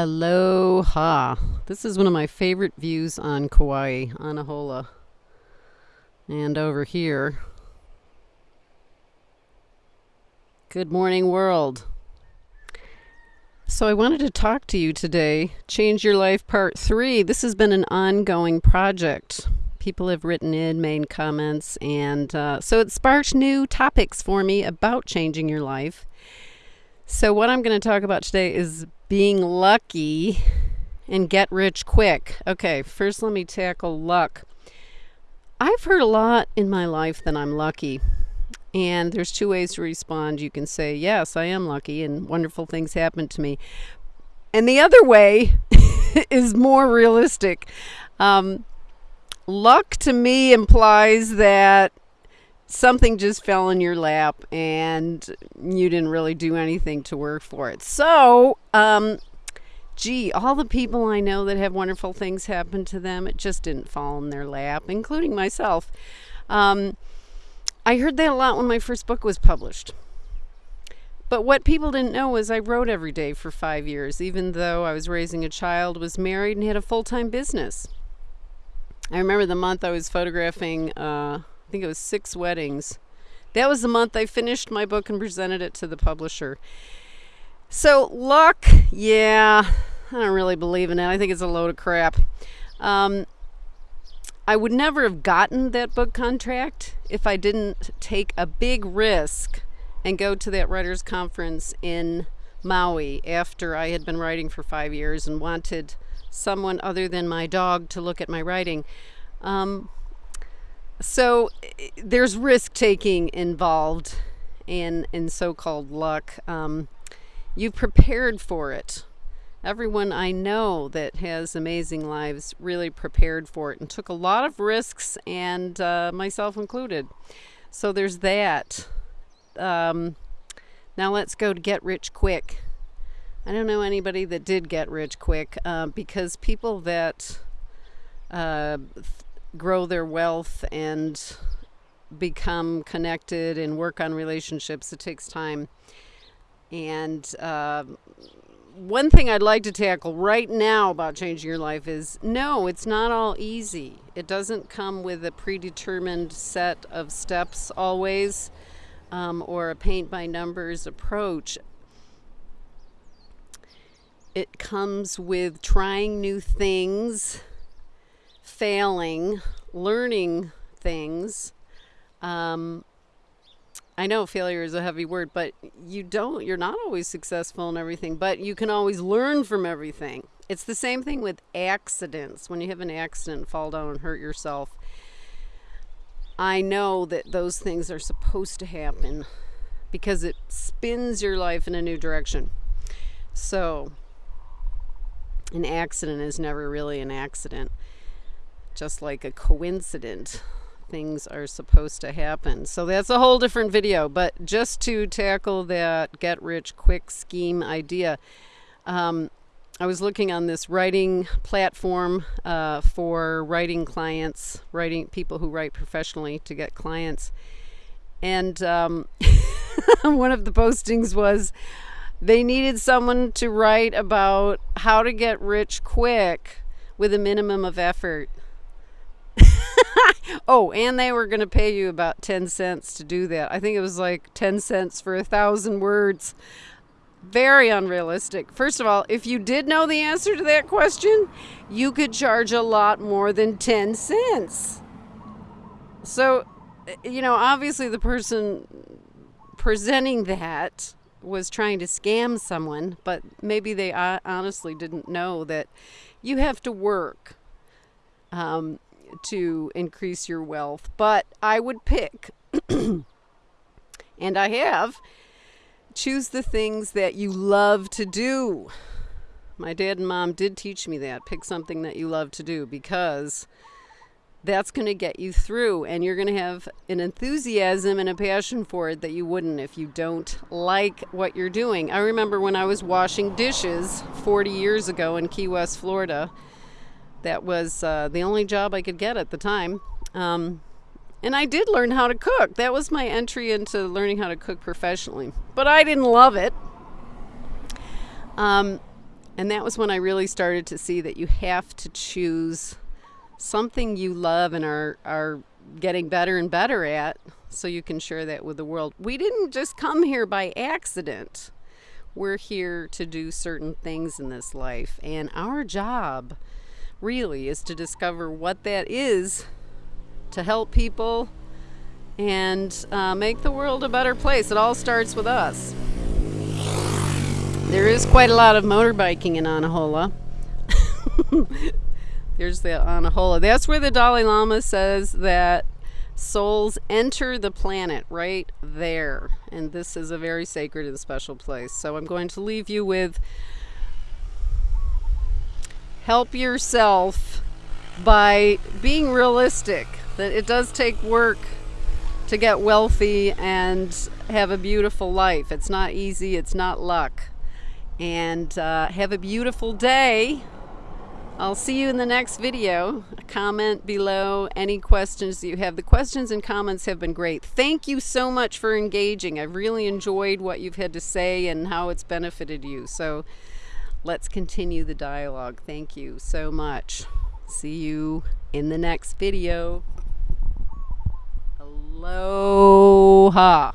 Aloha. This is one of my favorite views on Kauai, Anahola. And over here. Good morning, world. So, I wanted to talk to you today. Change Your Life Part 3. This has been an ongoing project. People have written in, made comments, and uh, so it sparked new topics for me about changing your life. So, what I'm going to talk about today is being lucky and get rich quick. Okay, first let me tackle luck. I've heard a lot in my life that I'm lucky. And there's two ways to respond. You can say, Yes, I am lucky, and wonderful things happen to me. And the other way is more realistic. Um, luck to me implies that something just fell in your lap and you didn't really do anything to work for it. So, um, gee, all the people I know that have wonderful things happen to them, it just didn't fall in their lap, including myself. Um, I heard that a lot when my first book was published. But what people didn't know was I wrote every day for five years, even though I was raising a child, was married, and had a full time business. I remember the month I was photographing. Uh, I think it was six weddings. That was the month I finished my book and presented it to the publisher. So, luck, yeah, I don't really believe in it. I think it's a load of crap. Um, I would never have gotten that book contract if I didn't take a big risk and go to that writers' conference in Maui after I had been writing for five years and wanted someone other than my dog to look at my writing. Um, so there's risk taking involved in in so-called luck. Um, you've prepared for it. Everyone I know that has amazing lives really prepared for it and took a lot of risks, and uh, myself included. So there's that. Um, now let's go to get rich quick. I don't know anybody that did get rich quick uh, because people that uh, grow their wealth and become connected and work on relationships. It takes time. And uh, one thing I'd like to tackle right now about changing your life is no, it's not all easy. It doesn't come with a predetermined set of steps always um, or a paint by numbers approach. It comes with trying new things failing, learning things. Um, I know failure is a heavy word, but you don't, you're not always successful in everything, but you can always learn from everything. It's the same thing with accidents. When you have an accident, fall down and hurt yourself, I know that those things are supposed to happen because it spins your life in a new direction. So, an accident is never really an accident just like a coincidence things are supposed to happen. So that's a whole different video, but just to tackle that get rich quick scheme idea, um, I was looking on this writing platform uh, for writing clients, writing people who write professionally to get clients. And um, one of the postings was they needed someone to write about how to get rich quick with a minimum of effort. oh, and they were going to pay you about 10 cents to do that. I think it was like 10 cents for a thousand words. Very unrealistic. First of all, if you did know the answer to that question, you could charge a lot more than 10 cents. So, eh, you know, obviously the person presenting that was trying to scam someone, but maybe they uh, honestly didn't know that you have to work. Um, to increase your wealth. But I would pick, and I have, choose the things that you love to do. My dad and mom did teach me that. Pick something that you love to do because that's going to get you through and you're going to have an enthusiasm and a passion for it that you wouldn't if you don't like what you're doing. I remember when I was washing dishes 40 years ago in Key West, Florida that was uh, the only job I could get at the time. Um, and I did learn how to cook. That was my entry into learning how to cook professionally. But I didn't love it. Um, And that was when I really started to see that you have to choose something you love and are, are getting better and better at so you can share that with the world. We didn't just come here by accident. We're here to do certain things in this life. And our job really is to discover what that is to help people and uh, make the world a better place. It all starts with us. There is quite a lot of motorbiking in Anahola. There's the Anahola. That's where the Dalai Lama says that souls enter the planet right there. And this is a very sacred and special place. So I'm going to leave you with help yourself by being realistic that it does take work to get wealthy and have a beautiful life. It's not easy, it's not luck. And uh, have a beautiful day. I'll see you in the next video. Comment below any questions you have. The questions and comments have been great. Thank you so much for engaging. I've really enjoyed what you've had to say and how it's benefited you. So let's continue the dialogue. Thank you so much. See you in the next video. Aloha.